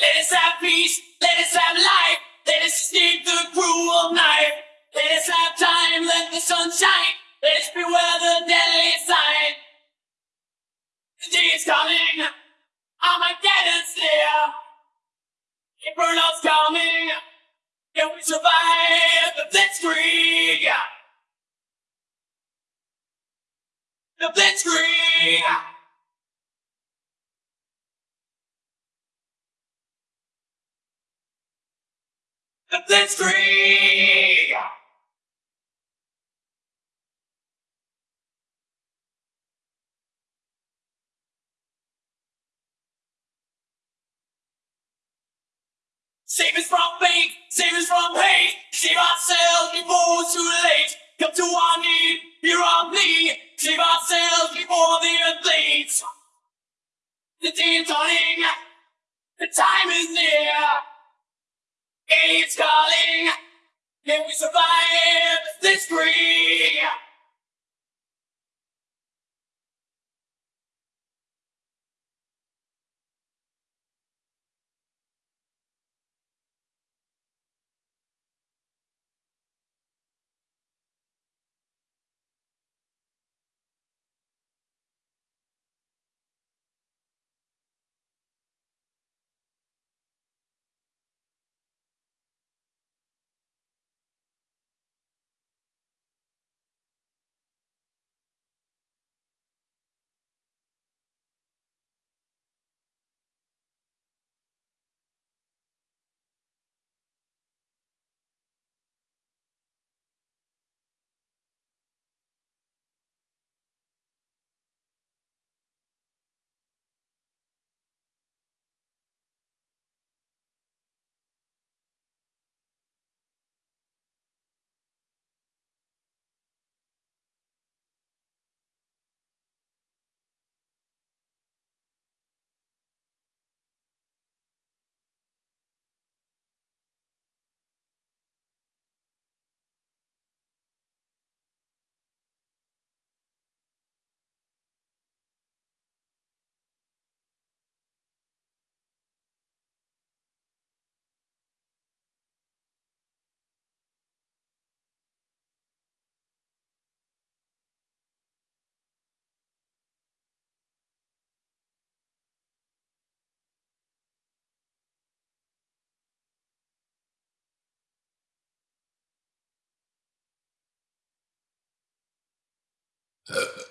Let us have peace, let us have life, let us escape the cruel knife. Let us have time, let the sun shine, let us beware the deadly sign. The day is coming, Armageddon's near. Inferno's coming, can we survive the blitzkrieg? The blitzkrieg! The blitzkrieg! Save us from fate, save us from hate, save ourselves before it's too late. Come to our need, hear our plea, save ourselves before the earth bleeds. The day is dawning, the time is near. Calling, can we survive this spree? Uh,